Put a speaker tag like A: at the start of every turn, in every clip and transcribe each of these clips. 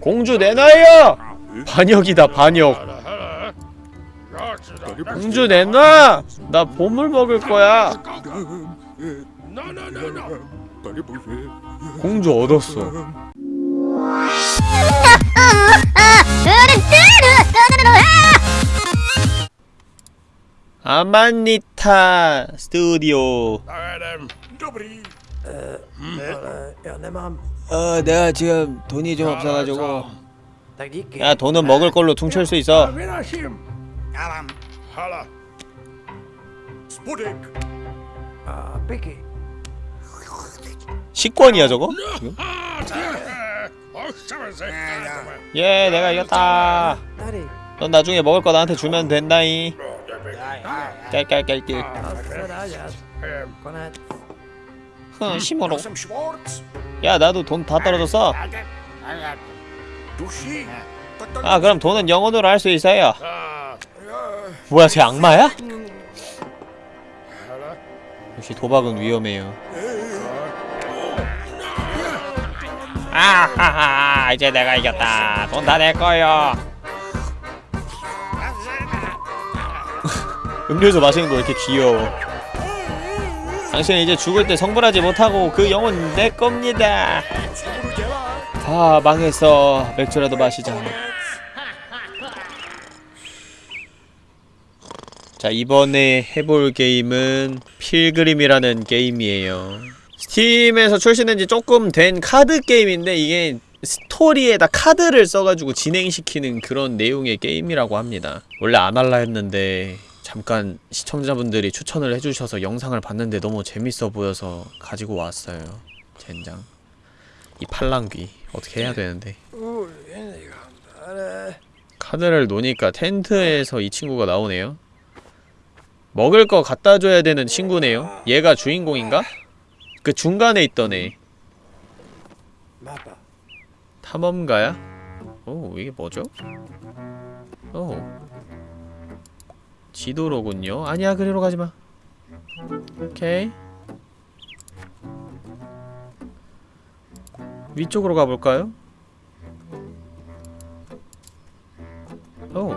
A: 공주 내놔요! 반역이다 반역. 공주 내놔! 나 보물 먹을 거야. 공주 얻었어. 아마니타 스튜디오 어 내가 지금 돈이 좀 없어가지고. 야 돈은 먹을 걸로 퉁칠 수 있어. 식권이야 저거? 지금? 예 내가 이겼다. 넌 나중에 먹을 거 나한테 주면 된다이 깔깔깔깔 흥 심어로 야 나도 돈 다 떨어졌어 아 그럼 돈은 영혼으로 할 수 있어요. 뭐야 쟤 악마야? 역시 도박은 위험해요. 아하하 이제 내가 이겼다. 돈 다 내 거요. 음료수 마시는 거왜 이렇게 귀여워 당신은 이제 죽을 때 성불하지 못하고 그 영혼 내 겁니다. 다 망했어 맥주라도 마시자. 자 이번에 해볼 게임은 필그림이라는 게임이에요. 스팀에서 출시된 지 조금 된 카드 게임인데 이게 스토리에다 카드를 써가지고 진행시키는 그런 내용의 게임이라고 합니다. 원래 안 할라 했는데 잠깐 시청자분들이 추천을 해주셔서 영상을 봤는데 너무 재밌어 보여서 가지고 왔어요 젠장. 이 팔랑귀 어떻게 해야 되는데? 카드를 놓으니까 텐트에서 이 친구가 나오네요. 먹을 거 갖다 줘야 되는 친구네요. 얘가 주인공인가? 그 중간에 있던 애. 탐험가야? 오 이게 뭐죠? 오 지도로군요. 아니야 그리로 가지마. 오케이. 위쪽으로 가볼까요? 오.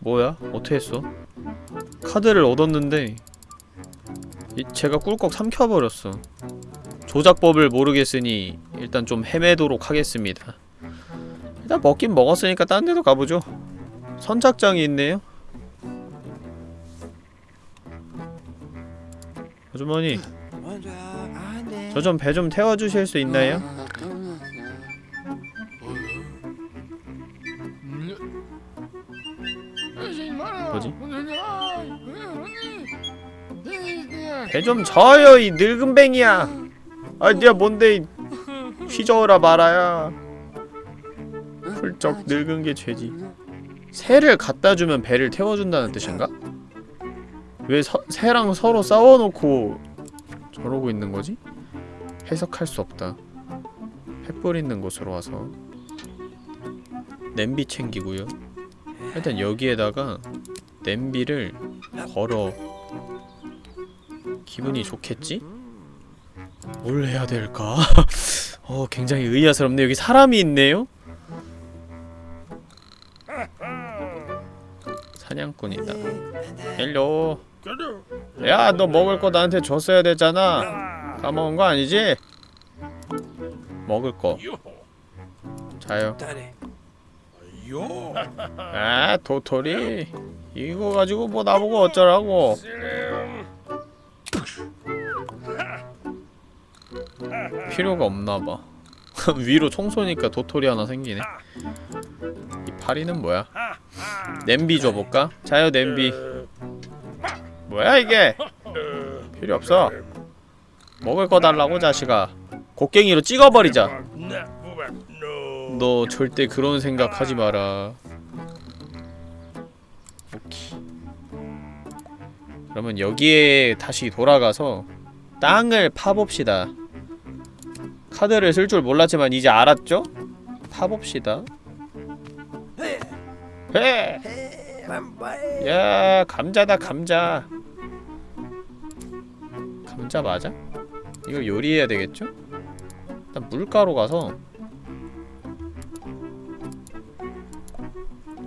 A: 뭐야? 어떻게 했어? 카드를 얻었는데 이, 제가 꿀꺽 삼켜버렸어. 조작법을 모르겠으니 일단 좀 헤매도록 하겠습니다. 일단 먹긴 먹었으니까 딴 데도 가보죠 선착장이 있네요 아주머니 저 좀 배 좀 태워주실 수 있나요? 뭐지? 배 좀 져요 이 늙은 뱅이야 아 니가 뭔데 이 휘저어라 말아야 훌쩍 늙은 게 죄지 새를 갖다주면 배를 태워준다는 뜻인가? 왜 서, 새랑 서로 싸워놓고 저러고 있는 거지? 해석할 수 없다 횃불 있는 곳으로 와서 냄비 챙기고요 일단 여기에다가 냄비를 걸어 기분이 좋겠지? 뭘 해야 될까? 어 굉장히 의아스럽네 여기 사람이 있네요? 사냥꾼이다. Hello 야 너 먹을 거 나한테 줬어야 됐잖아. 까먹은 거 아니지? 먹을 거. 자요. 아 도토리. 이거 가지고 뭐 나보고 어쩌라고. 필요가 없나봐. 위로 총 쏘니까 도토리 하나 생기네 이 파리는 뭐야? 냄비 줘볼까? 자요 냄비. 뭐야 이게? 필요 없어. 먹을 거 달라고 자식아. 곡괭이로 찍어버리자. 너 절대 그런 생각 하지 마라. 오케이. 그러면 여기에 다시 돌아가서 땅을 파봅시다. 카드를 쓸 줄 몰랐지만 이제 알았죠? 파봅시다 해! 야 감자다 감자. 감자 맞아? 이거 요리해야 되겠죠? 일단 물가로 가서.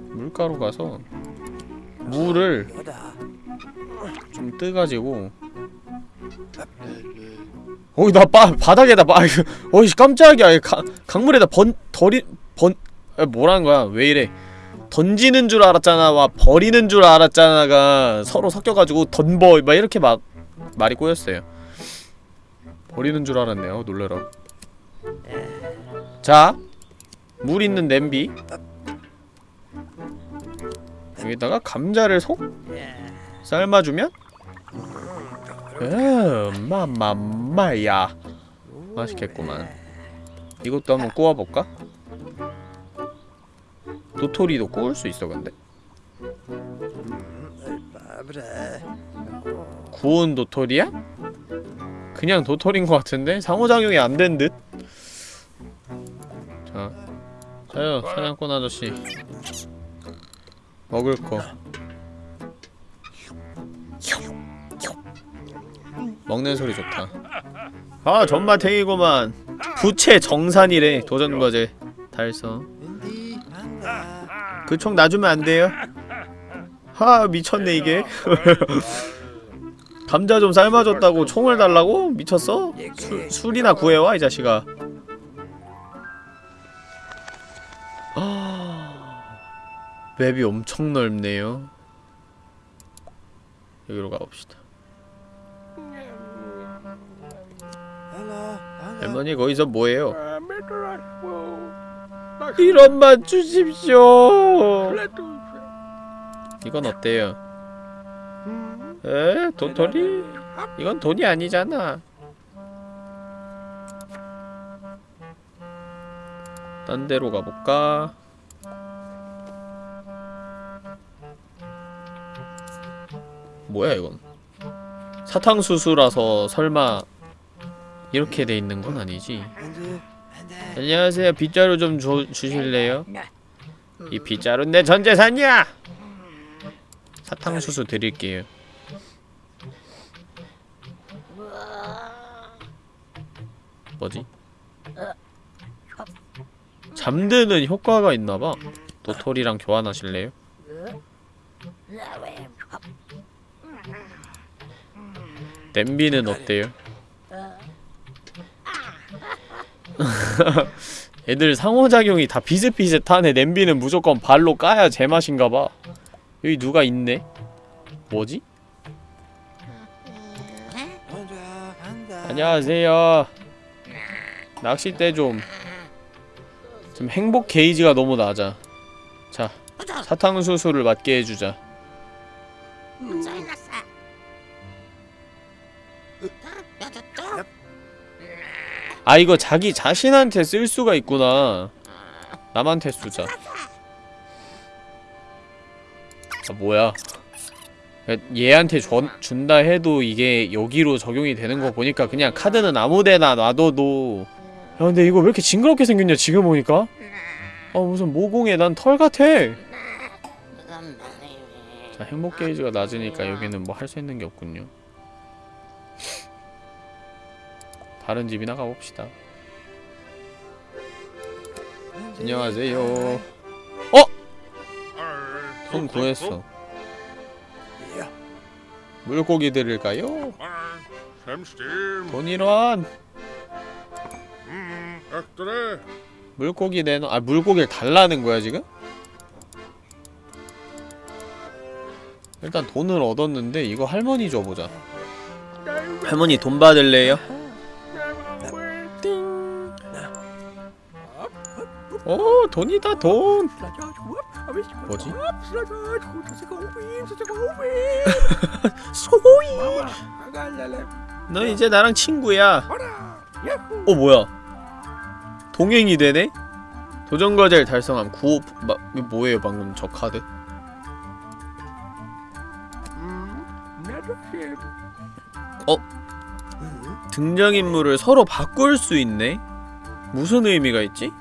A: 물가로 가서 물을 좀 뜨가지고. 어이 나 바, 바닥에다 바, 아이고, 어이 깜짝이야. 가, 강물에다 번 덜이 번 아, 뭐라는 거야? 왜 이래 던지는 줄 알았잖아 와 버리는 줄 알았잖아가 서로 섞여가지고 던버 막 이렇게 막 말이 꼬였어요. 버리는 줄 알았네요 놀래라. 자 물 있는 냄비. 여기다가 감자를 속 삶아주면? 음 마마마야. 맛있겠구만. 이것도 한번 구워볼까? 도토리도 구울 수 있어 근데? 구운 도토리야? 그냥 도토리인 것 같은데? 상호작용이 안 된 듯? 자 자요 사냥꾼 아저씨. 먹을 거. 먹는 소리 좋다. 아 전마탱이구만. 부채 정산이래 도전과제. 달성 그 총 놔주면 안 돼요? 하 미쳤네 이게 감자 좀 삶아줬다고 총을 달라고? 미쳤어? 술, 술이나 구해와 이 자식아 아, 맵이 엄청 넓네요 여기로 가봅시다 할머니 거기서 뭐해요? 이런 맛 주십시오 이건 어때요? 에? 도토리? 이건 돈이 아니잖아 딴 데로 가볼까? 뭐야 이건 사탕수수라서 설마 이렇게 돼 있는 건 아니지 안녕하세요 빗자루 좀 줘, 주실래요? 이 빗자루 내 전재산이야! 사탕수수 드릴게요 뭐지? 잠드는 효과가 있나봐 도토리랑 교환하실래요? 냄비는 어때요? 애들 상호작용이 다 비슷비슷하네. 냄비는 무조건 발로 까야 제맛인가봐. 여기 누가 있네? 뭐지? 안녕하세요. 낚싯대 좀 지금 행복 게이지가 너무 낮아. 자 사탕수수를 맞게 해주자 아 이거 자기 자신한테 쓸 수가 있구나. 남한테 쓰자. 아 뭐야? 얘한테 줘, 준다 해도 이게 여기로 적용이 되는 거 보니까 그냥 카드는 아무데나 놔둬도. 야 근데 이거 왜 이렇게 징그럽게 생겼냐 지금 보니까? 아 무슨 모공에 난 털 같아. 자 행복 게이지가 낮으니까 여기는 뭐 할 수 있는 게 없군요 다른 집이나 가봅시다. 안녕하세요. 어! 손 구했어. 물고기 드릴까요? 돈이란 물고기 내놔. 아 물고기를 달라는 거야 지금? 일단 돈을 얻었는데 이거 할머니 줘보자. 할머니 돈 받을래요? 오 돈이다 돈 뭐지? 소이 너 이제 나랑 친구야 어 뭐야 동행이 되네? 도전과제를 달성함 구호 마, 뭐예요 방금 저 카드 어? 등장인물을 서로 바꿀 수 있네? 무슨 의미가 있지?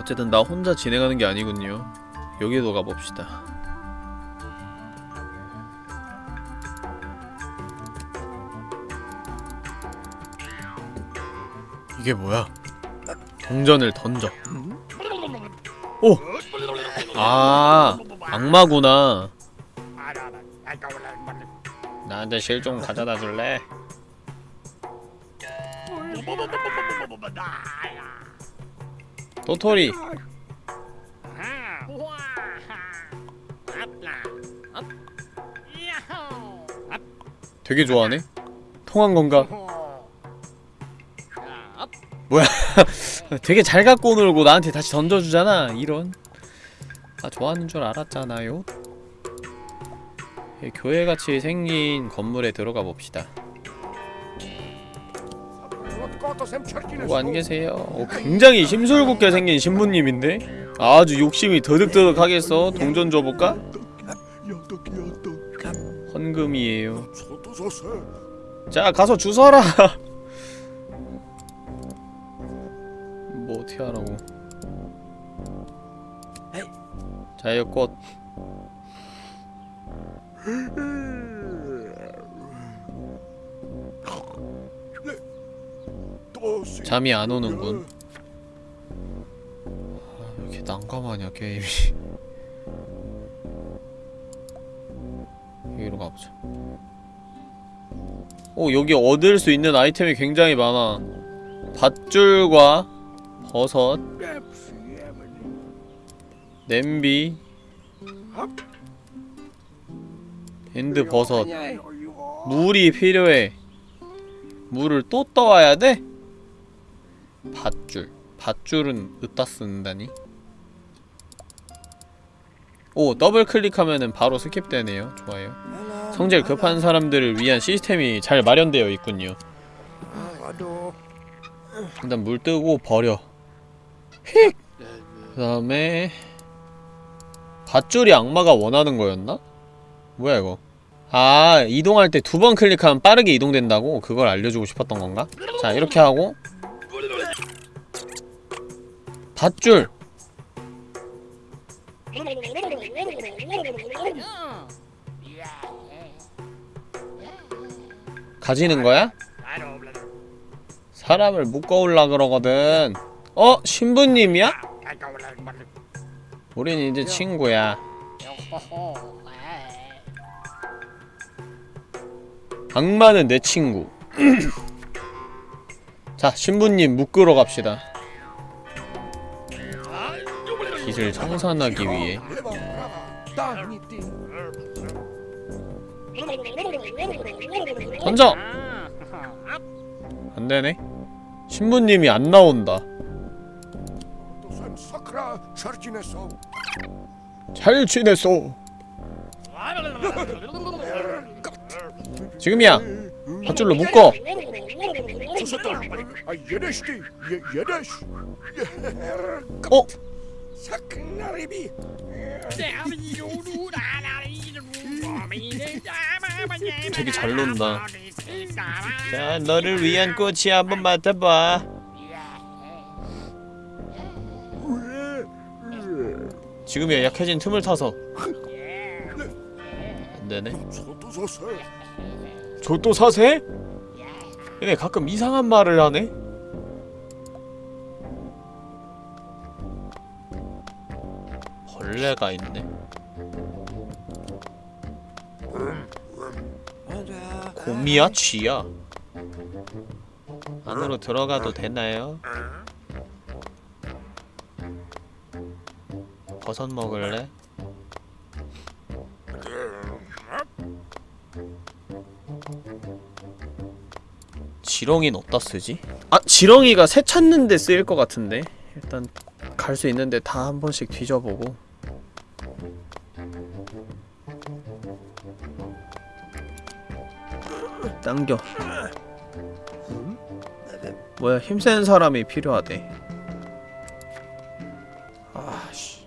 A: 어쨌든 나 혼자 진행하는 게 아니군요. 여기도 가봅시다. 이게 뭐야? 동전을 던져. 오! 아 악마구나. 나한테 실종 가져다 줄래? 도토리. 되게 좋아하네. 통한 건가? 뭐야? 되게 잘 갖고 놀고 나한테 다시 던져주잖아. 이런. 아 좋아하는 줄 알았잖아요. 이 교회같이 생긴 건물에 들어가 봅시다. 누구 안 계세요? 어, 굉장히 심술궂게 생긴 신부님인데? 아주 욕심이 더득더득하겠어. 동전 줘볼까? 헌금이에요. 자 가서 주서라. 뭐 어떻게 하라고? 자유꽃. 잠이 안 오는군. 아, 왜 이렇게 난감하냐 게임이. 여기로 가보자. 오 여기 얻을 수 있는 아이템이 굉장히 많아. 밧줄과 버섯, 냄비, 밴드 버섯. 물이 필요해. 물을 또 떠와야 돼? 밧줄. 밧줄은 으따 쓴다니? 오, 더블 클릭하면은 바로 skip되네요. 좋아요. 성질 급한 사람들을 위한 시스템이 잘 마련되어 있군요. 일단 물 뜨고 버려. 휙! 그 다음에 밧줄이 악마가 원하는 거였나? 뭐야 이거 아 이동할 때 두 번 클릭하면 빠르게 이동된다고? 그걸 알려주고 싶었던 건가? 자 이렇게 하고 밧줄 가지는 거야? 사람을 묶어올라 그러거든 어? 신부님이야? 우린 이제 친구야 악마는 내 친구 자 신부님 묶으러 갑시다 빚을 청산하기 위해. 던져! 안되네. 신부님이 안 나온다. 잘 지냈어 지금이야. 밧줄로 묶어. 어? 되게 잘 논다. 자 너를 위한 꽃이 한번 맡아봐. 지금이야 약해진 틈을 타서. 안되네. 저또 사세? 얘네 가끔 이상한 말을 하네? 벌레가 있네 곰이야? 쥐야? 안으로 들어가도 되나요? 버섯 먹을래? 지렁이는 어디다 쓰지? 아! 지렁이가 새 찾는데 쓰일 것 같은데 일단 갈 수 있는데 다 한 번씩 뒤져보고 당겨. 뭐야 힘센 사람이 필요하대. 아씨.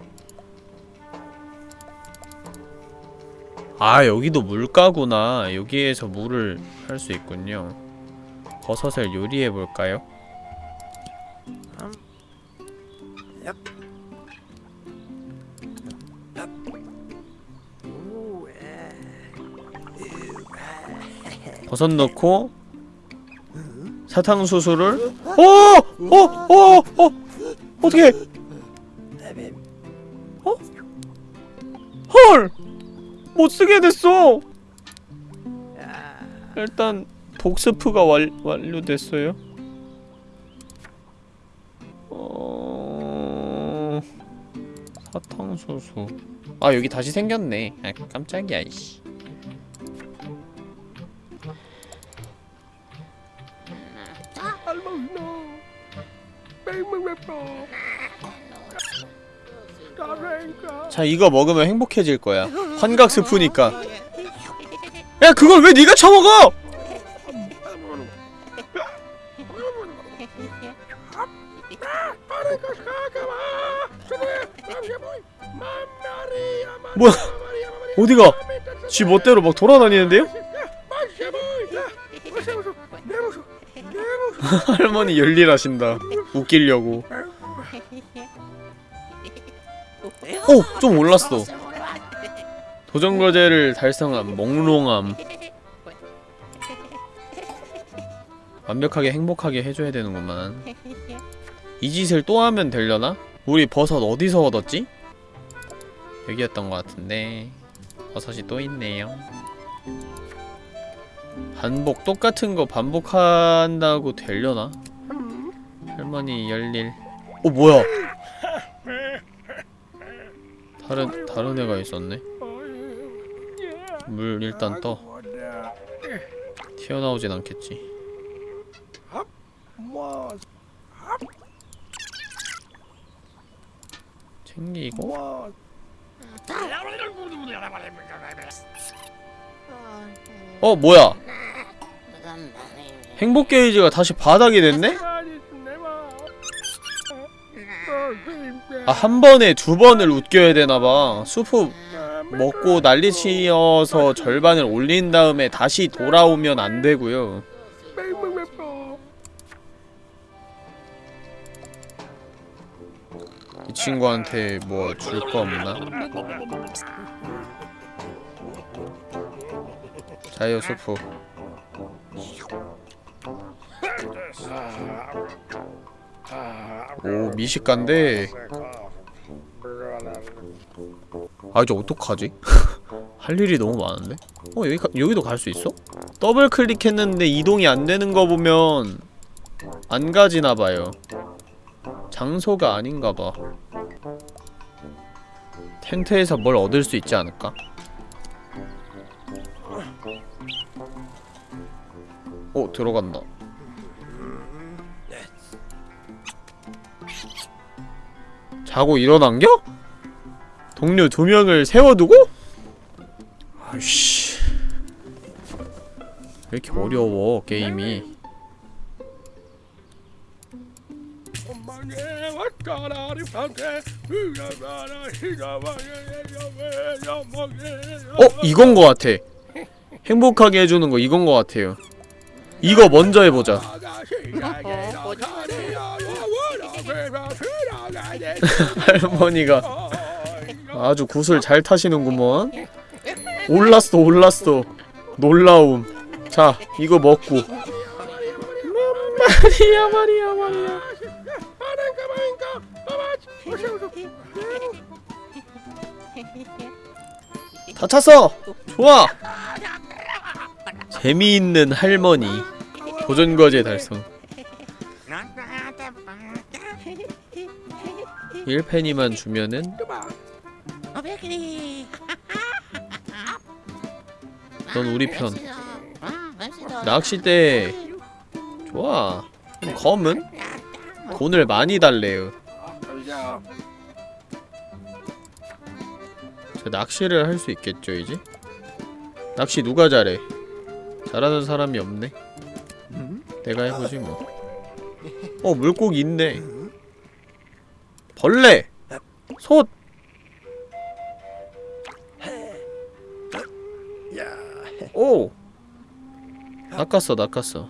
A: 아 여기도 물가구나. 여기에서 물을 할 수 있군요. 버섯을 요리해볼까요? 버섯 넣고 사탕수수를 어! 어! 어! 어! 어떻게 어? 헐! 못쓰게 됐어! 일단 복스프가 완, 완료됐어요 어... 사탕수수 아 여기 다시 생겼네 아 깜짝이야 이씨 자 이거 먹으면 행복해질 거야. 환각 스프니까. 야 그걸 왜 네가 처먹어! 뭐야? 어디가? 지 멋대로 막 돌아다니는데요? 할머니 열일하신다 웃기려고 오! 좀 올랐어 도전과제를 달성함 몽롱함 완벽하게 행복하게 해줘야 되는구만 이 짓을 또 하면 되려나? 우리 버섯 어디서 얻었지? 여기였던 것 같은데 버섯이 또 있네요 반복 똑같은 거 반복한다고 되려나? 할머니 열일. 어 뭐야? 다른 다른 애가 있었네. 물 일단 떠. 튀어나오진 않겠지. 챙기고. 어 뭐야? 행복 게이지가 다시 바닥이 됐네? 아 한 번에 두 번을 웃겨야 되나봐. 수프 먹고 난리치어서 절반을 올린 다음에 다시 돌아오면 안 되고요. 이 친구한테 뭐 줄 거 없나? 자요 수프 오 미식가인데 아 이제 어떡하지? 할 일이 너무 많은데? 어 여기 가, 여기도 갈 수 있어? 더블 클릭했는데 이동이 안 되는 거 보면 안 가지나 봐요 장소가 아닌가 봐 텐트에서 뭘 얻을 수 있지 않을까? 오 들어간다 자고 일어난겨? 동료 두 명을 세워두고? 아이씨. 왜 이렇게 어려워 게임이? 어? 이건 거 같아. 행복하게 해주는 거 이건 거 같아요. 이거 먼저 해보자 할머니가 아주 굿을 잘 타시는구먼. 올랐어 올랐어. 놀라움. 자 이거 먹고. 마리아 마리아 마리아 다 찼어. 좋아. 재미있는 할머니. 도전과제 달성 1페니만 주면은? 넌 우리 편. 낚싯대. 좋아. 검은? 돈을 많이 달래요. 자 낚시를 할 수 있겠죠 이제? 낚시 누가 잘해? 잘하는 사람이 없네. 내가 해보지 뭐. 어, 물고기 있네 벌레! 솥! 오! 낚았어 낚았어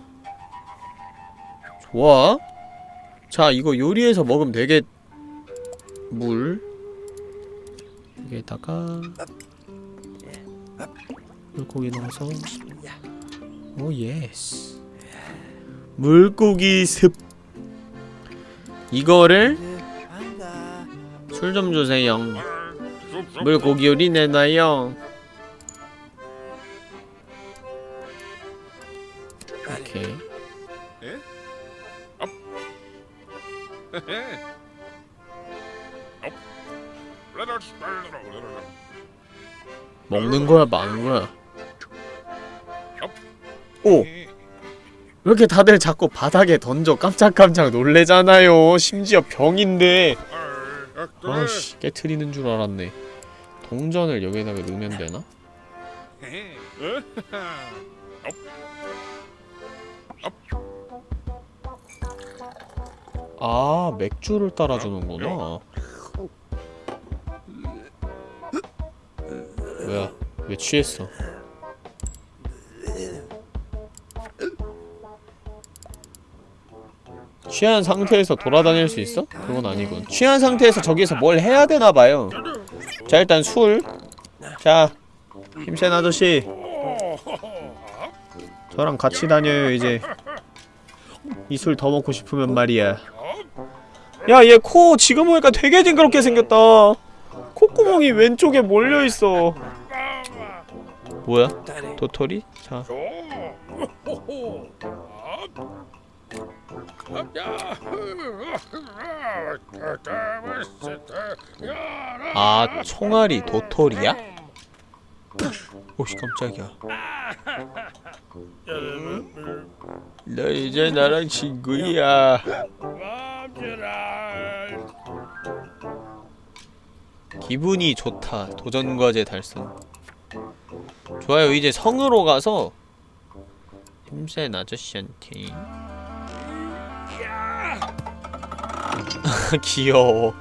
A: 좋아 자 이거 요리해서 먹으면 되겠... 물 여기에다가 물고기 넣어서 오 예스 물고기 습 이거를 술 좀 주세요. 물고기 요리 내놔요. 오케이. 먹는 거야 마는 거야? 오! 왜 이렇게 다들 자꾸 바닥에 던져? 깜짝깜짝 놀래잖아요. 심지어 병인데 아씨 깨트리는 줄 알았네. 동전을 여기다가 넣으면 되나? 아 맥주를 따라주는구나. 뭐야? 왜 취했어 취한 상태에서 돌아다닐 수 있어? 그건 아니군. 취한 상태에서 저기서 뭘 해야 되나봐요. 자 일단 술. 자, 힘센 아저씨. 저랑 같이 다녀요 이제. 이 술 더 먹고 싶으면 말이야. 야 얘 코 지금 보니까 되게 징그럽게 생겼다. 콧구멍이 왼쪽에 몰려있어. 뭐야? 도토리? 자 아, 총알이 도토리야? 오씨 깜짝이야. 너 이제 나랑 친구야. 기분이 좋다. 도전과제 달성. 좋아요. 이제 성으로 가서 힘센 아저씨한테 귀여워.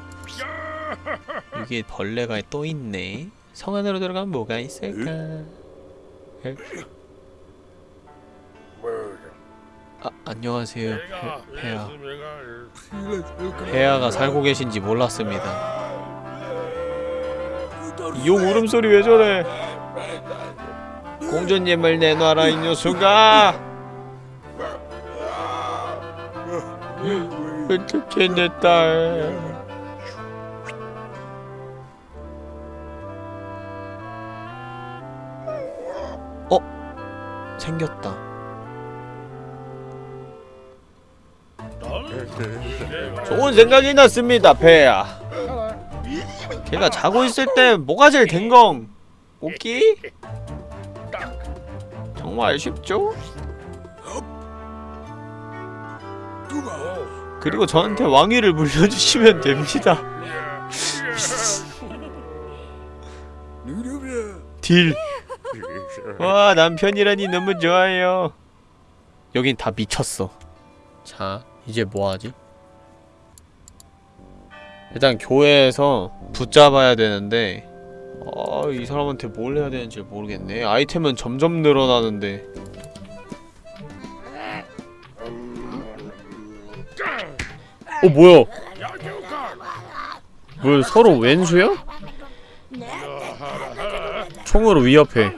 A: 여기 벌레가 또 있네. 성 안으로 들어가면 뭐가 있을까? 에? 아, 안녕하세요. 폐, 폐하 폐하가 살고 계신지 몰랐습니다. 이용 울음소리 왜 저래? 공주님을 내놔라 이 녀석아 어떻게 내 딸 어? 생겼다 좋은 생각이 났습니다 배야 걔가 자고 있을 때 뭐가 제일 댕공? 웃기? 정말 쉽죠? 그리고 저한테 왕위를 물려주시면 됩니다. 딜. 와 남편이라니 너무 좋아요. 여긴 다 미쳤어. 자 이제 뭐하지? 일단 교회에서 붙잡아야 되는데 아, 이 사람한테 뭘 해야 되는지 모르겠네. 아이템은 점점 늘어나는데 어 뭐야? 뭐 서로 왼수야? 총으로 위협해.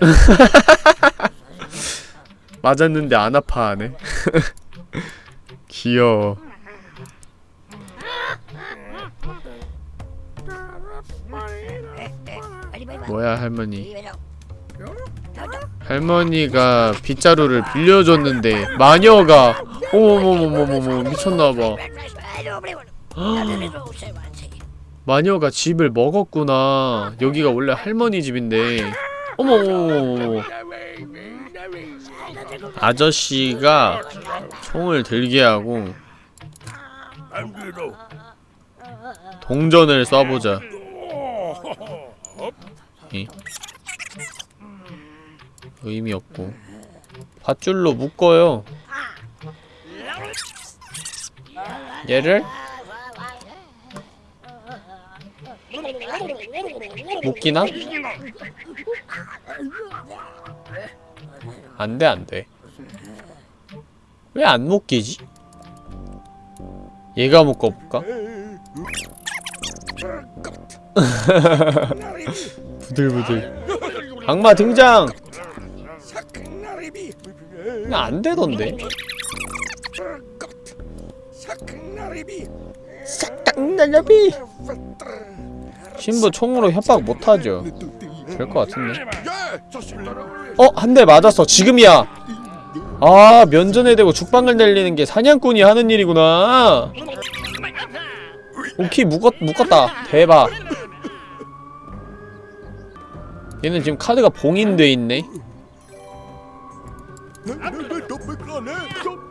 A: 맞았는데 안 아파하네. 귀여워 뭐야 할머니. 할머니가 빗자루를 빌려줬는데 마녀가 어머머머머머머 미쳤나봐. 마녀가 집을 먹었구나. 여기가 원래 할머니 집인데. 어머머머머. 아저씨가 총을 들게 하고 동전을 쏴보자 이. 의미 없고 밧줄로 묶어요 얘를 묶이나? 안돼 안돼 왜 안 묶이지? 얘가 묶어볼까? 부들부들. 악마 등장! 그냥 안되던데? 싹당날려비! 신부 총으로 협박 못하죠. 될 것 같은데. 어? 한 대 맞았어. 지금이야. 아 면전에 대고 죽방을 날리는 게 사냥꾼이 하는 일이구나. 오케이 묶었, 묶었다. 대박 얘는 지금 카드가 봉인돼 있네.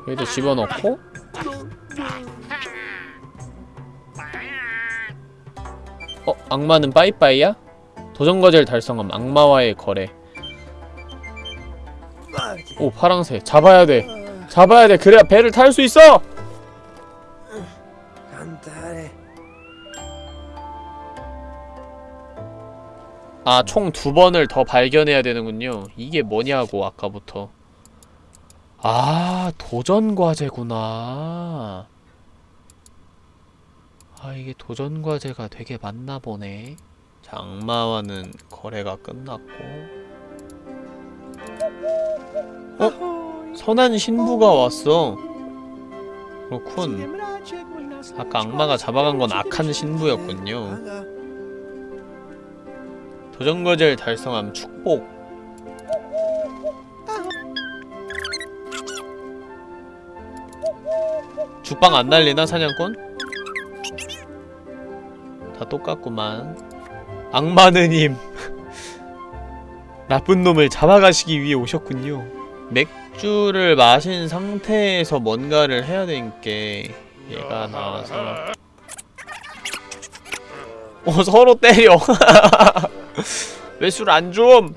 A: 여기다 집어넣고. 어? 악마는 빠이빠이야? 도전과제를 달성함 악마와의 거래. 오 파랑새. 잡아야 돼. 잡아야 돼. 그래야 배를 탈 수 있어 아 총 두 번을 더 발견해야 되는군요. 이게 뭐냐고 아까부터. 아 도전과제구나. 아 이게 도전과제가 되게 많나 보네. 장마와는 거래가 끝났고. 어? 선한 신부가 왔어. 그렇군. 아까 악마가 잡아간 건 악한 신부였군요 도전과제를 달성함 축복. 죽방 안 날리나 사냥꾼? 다 똑같구만. 악마느님. 나쁜 놈을 잡아가시기 위해 오셨군요. 맥주를 마신 상태에서 뭔가를 해야 되니까 얘가 나와서. 어 서로 때려 왜 술 안 좀?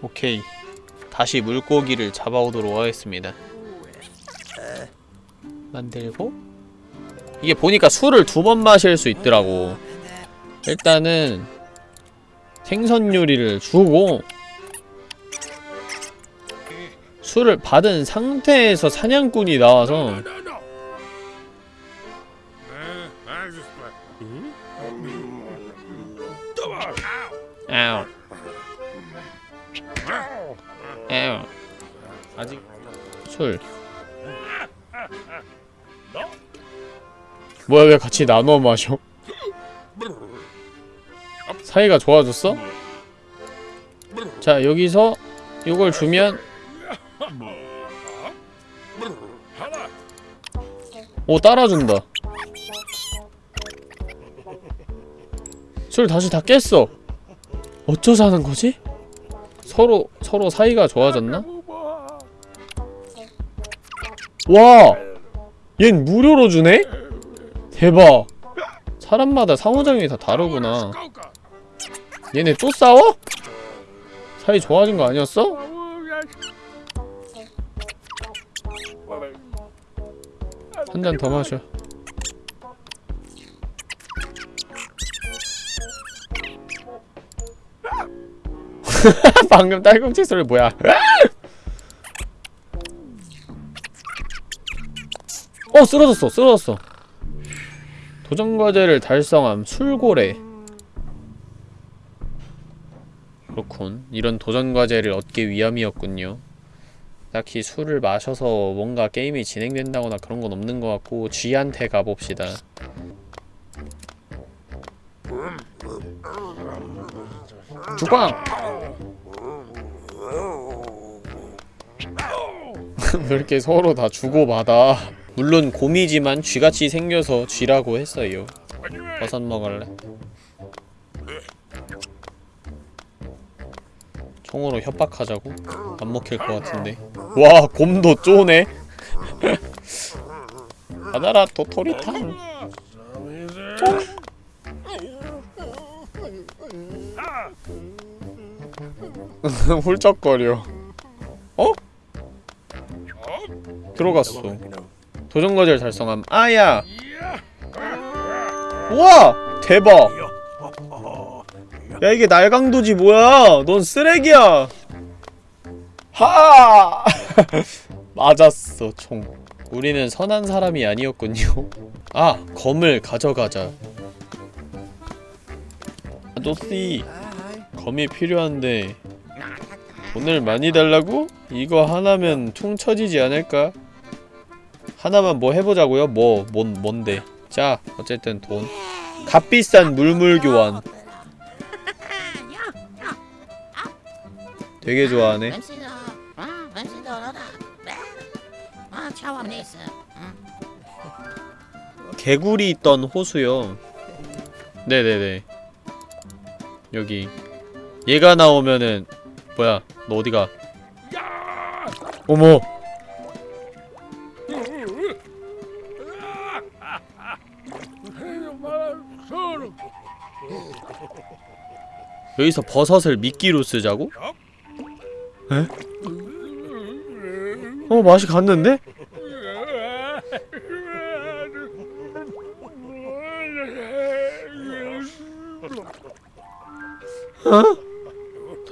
A: 오케이. 다시 물고기를 잡아오도록 하겠습니다. 만들고. 이게 보니까 술을 두 번 마실 수 있더라고. 일단은 생선 요리를 주고 술을 받은 상태에서 사냥꾼이 나와서 아우 아우 아직 술. 뭐야 왜 같이 나눠 마셔? 사이가 좋아졌어? 자 여기서 이걸 주면 오 따라준다. 술 다시 다 깼어 어쩌자 하는 거지? 서로 서로 사이가 좋아졌나? 와! 얜 무료로 주네? 대박 사람마다 상호작용이 다 다르구나 얘네 또 싸워? 사이 좋아진 거 아니었어? 한 잔 더 마셔 방금 딸꾹질 소리 뭐야? 어 쓰러졌어 쓰러졌어. 도전과제를 달성함 술고래. 그렇군. 이런 도전과제를 얻기 위함이었군요. 딱히 술을 마셔서 뭔가 게임이 진행된다거나 그런 건 없는 것 같고 쥐한테 가봅시다 죽광! 왜 이렇게 서로 다 주고받아 물론 곰이지만 쥐같이 생겨서 쥐라고 했어요 버섯 먹을래? 총으로 협박하자고? 안 먹힐 것 같은데 와 곰도 쪼네 받아라 도토리탕 훌쩍거려. 어? 들어갔어. 도전 과제를 달성함. 아야! 우와! 대박! 야 이게 날강도지 뭐야? 넌 쓰레기야! 하! 맞았어 총. 우리는 선한 사람이 아니었군요. 아, 검을 가져가자. 아저씨, 검이 필요한데 돈을 많이 달라고? 이거 하나면 퉁 쳐지지 않을까? 하나만 뭐 해보자고요? 뭐, 뭔, 뭔데? 자, 어쨌든 돈. 값비싼 물물 교환. 되게 좋아하네. 개구리 있던 호수요. 네네네. 여기. 얘가 나오면은 뭐야? 너 어디가? 어머. 여기서 버섯을 미끼로 쓰자고? 에? 어 맛이 갔는데?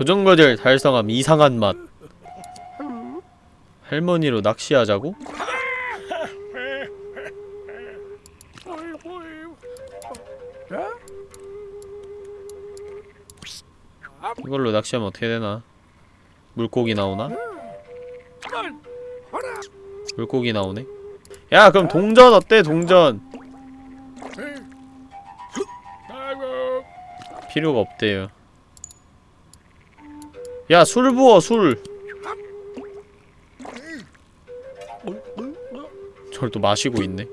A: 도전과제를 달성함 이상한 맛 할머니로 낚시하자고? 이걸로 낚시하면 어떻게 되나? 물고기 나오나? 물고기 나오네? 야 그럼 동전 어때 동전 필요가 없대요 야 술 부어 술. 저걸 또 마시고 있네.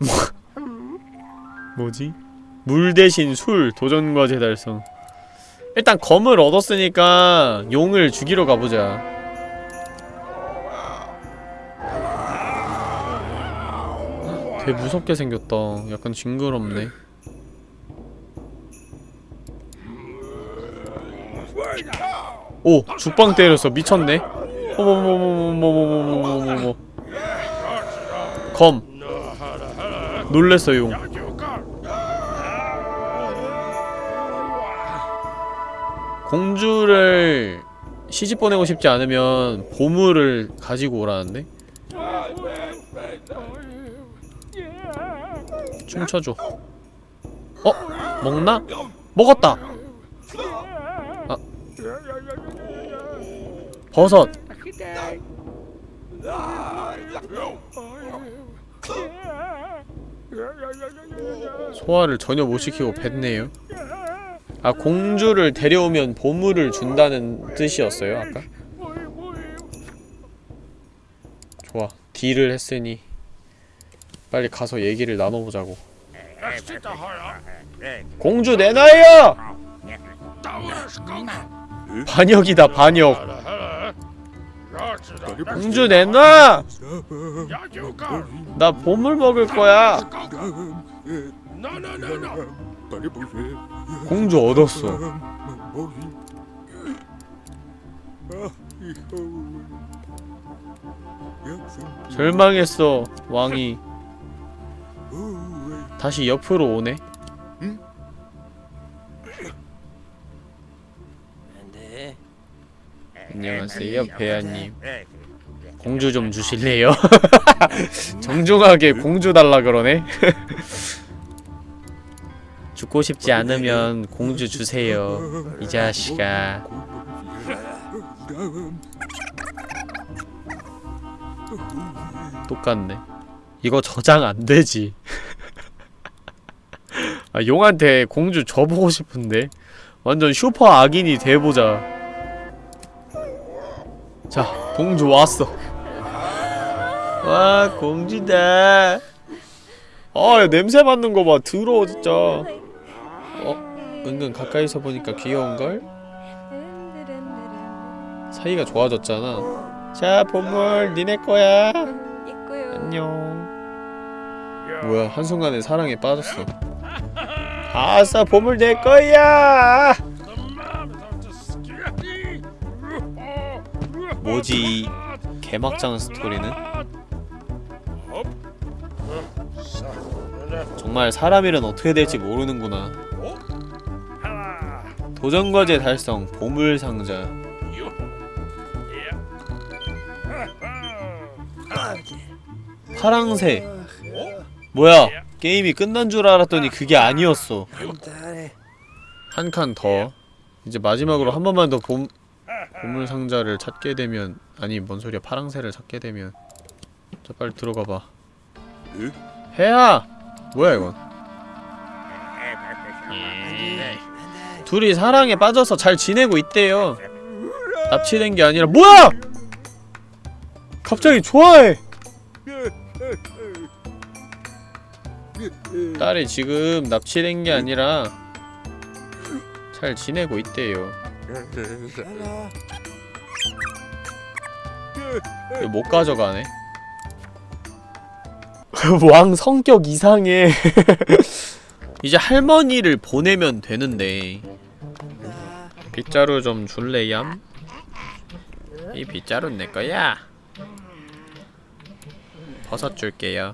A: 뭐지? 물 대신 술 도전과제 달성. 일단 검을 얻었으니까 용을 죽이러 가보자 되게 무섭게 생겼다. 약간 징그럽네. 오! 죽방 때렸어. 미쳤네. 어머머머머머머머머머머머 검. 놀랬어 용. 공주를 시집 보내고 싶지 않으면 보물을 가지고 오라는데? 춤춰줘 어? 먹나? 먹었다! 아 버섯 소화를 전혀 못 시키고 뱉네요 아 공주를 데려오면 보물을 준다는 뜻이었어요 아까? 좋아 딜을 했으니 빨리 가서 얘기를 나눠보자고. 공주 내놔요! 반역이다 반역. 공주 내놔! 나 보물 먹을 거야. 공주 얻었어. 절망했어 왕이 다시 옆으로 오네. 안녕하세요 배아님. 공주 좀 주실래요? 정중하게 공주 달라 그러네. 죽고 싶지 않으면 공주 주세요 이 자식아. 똑같네 이거 저장 안 되지. 아, 용한테 공주 줘보고 싶은데. 완전 슈퍼 악인이 돼보자. 자 공주 왔어. 와 공주다. 아 냄새 맡는 거 봐. 더러워 진짜. 어? 은근 가까이서 보니까 귀여운걸? 사이가 좋아졌잖아. 자 보물 니네 거야. 안녕 뭐야 한순간에 사랑에 빠졌어. 아싸 보물 내 거야! 뭐지 이 개막장 스토리는? 정말 사람 일은 어떻게 될지 모르는구나. 도전과제 달성 보물상자. 파랑새 뭐야? 게임이 끝난 줄 알았더니 그게 아니었어. 한 칸 더. 이제 마지막으로 한 번만 더 보, 보물상자를 찾게 되면 아니 뭔 소리야? 파랑새를 찾게 되면. 자 빨리 들어가봐. 해야! 뭐야 이건? 둘이 사랑에 빠져서 잘 지내고 있대요. 납치된 게 아니라 뭐야! 갑자기 좋아해 딸이 지금 납치된 게 아니라 잘 지내고 있대요. 못 가져가네? 왕 성격 이상해. 이제 할머니를 보내면 되는데. 빗자루 좀 줄래얌? 이 빗자루는 내 거야. 버섯 줄게요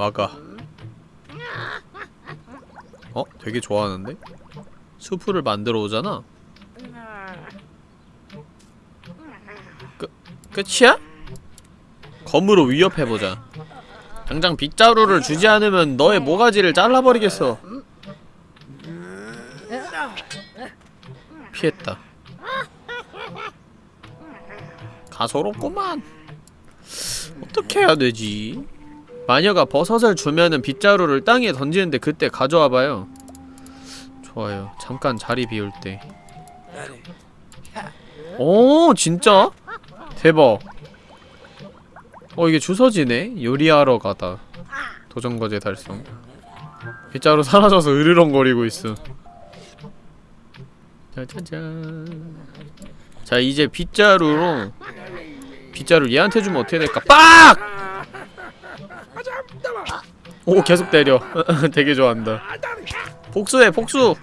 A: 막아 어? 되게 좋아하는데? 수프를 만들어 오잖아? 끝, 끝이야? 검으로 위협해보자 당장 빗자루를 주지 않으면 너의 모가지를 잘라버리겠어 피했다 가소롭구만 어떻게 해야 되지? 마녀가 버섯을 주면은 빗자루를 땅에 던지는데 그때 가져와봐요 좋아요 잠깐 자리 비울 때 오, 진짜? 대박. 어, 이게 주서지네? 요리하러 가다. 도전과제 달성. 빗자루 사라져서 으르렁거리고 있어. 짜자잔. 자, 이제 빗자루로 빗자루 얘한테 주면 어떻게 될까? 빡! 오, 계속 때려. 되게 좋아한다. 복수해, 복수!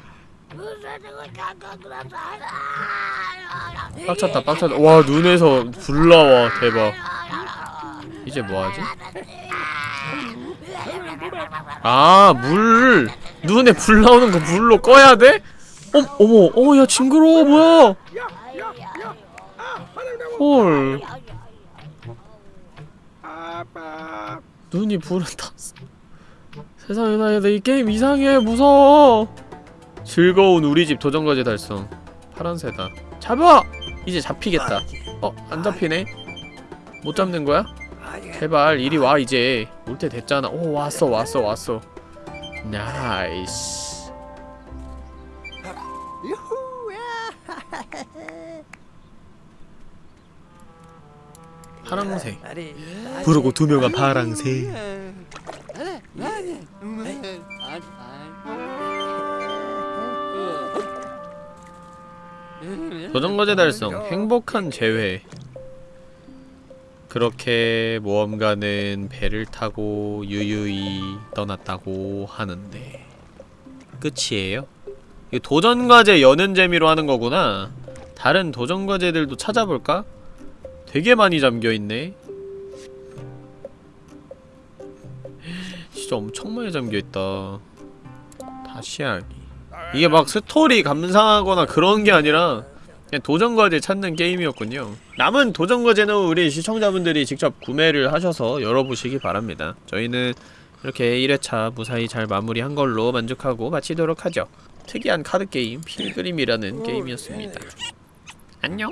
A: 빡쳤다 빡쳤다 와 눈에서 불 나와 대박 이제 뭐하지? 아물 눈에 불 나오는 거 물로 꺼야 돼? 어, 어머 어야 징그러워 뭐야 헐 눈이 불은 탔어 세상에 나이 게임 이상해 무서워. 즐거운 우리집 도전과제 달성. 파란새다. 잡아! 이제 잡히겠다. 어? 안 잡히네? 못 잡는 거야? 제발 이리 와 이제. 올 때 됐잖아. 오 왔어 왔어 왔어. Nice. 파랑새. 푸르고 투명한 파랑새 도전과제 달성 행복한 재회. 그렇게 모험가는 배를 타고 유유히 떠났다고 하는데 끝이에요? 이거 도전과제 여는 재미로 하는 거구나. 다른 도전과제들도 찾아볼까? 되게 많이 잠겨있네. 진짜 엄청 많이 잠겨있다. 다시 하기 이게 막 스토리 감상하거나 그런 게 아니라 그냥 도전과제 찾는 게임이었군요. 남은 도전과제는 우리 시청자분들이 직접 구매를 하셔서 열어보시기 바랍니다. 저희는 이렇게 1회차 무사히 잘 마무리한 걸로 만족하고 마치도록 하죠. 특이한 카드게임 필그림이라는 게임이었습니다. 안녕